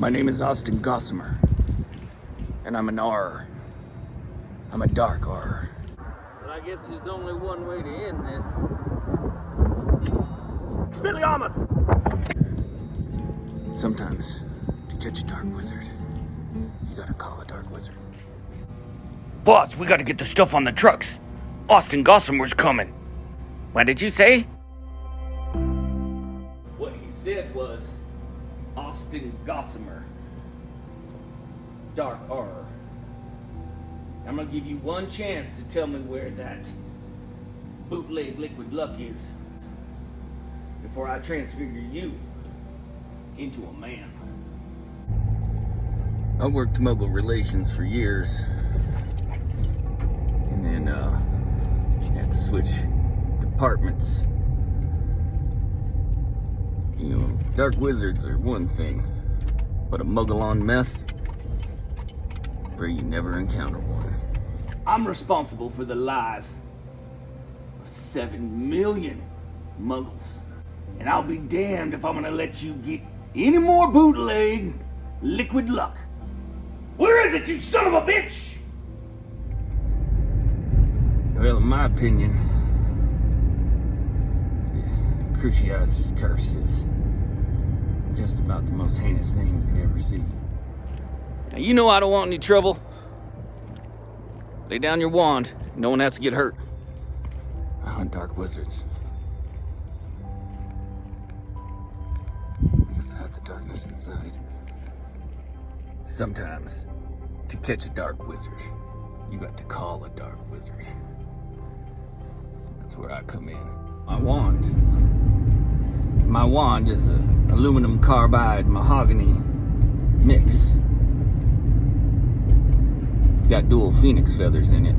My name is Austin Gossamer. And I'm an Auror. I'm a dark Auror. But I guess there's only one way to end this. Expelliarmus! Sometimes, to catch a dark wizard, you gotta call a dark wizard. Boss, we gotta get the stuff on the trucks. Austin Gossamer's coming. What did you say? What he said was Austin Gossamer. Dark Auror. I'm gonna give you one chance to tell me where that bootleg liquid luck is before I transfigure you into a man. I worked muggle relations for years. And then, uh, had to switch departments. You know, dark wizards are one thing, but a muggle on meth, where you never encounter one. I'm responsible for the lives of seven million muggles. And I'll be damned if I'm gonna let you get any more bootleg liquid luck. Where is it, you son of a bitch? Well, in my opinion, Cruciatus curse is just about the most heinous thing you could ever see. Now, you know I don't want any trouble. Lay down your wand. No one has to get hurt. I hunt dark wizards. Because I have the darkness inside. Sometimes, to catch a dark wizard, you got to call a dark wizard. That's where I come in. My wand. My wand is a aluminum carbide mahogany mix. It's got dual phoenix feathers in it.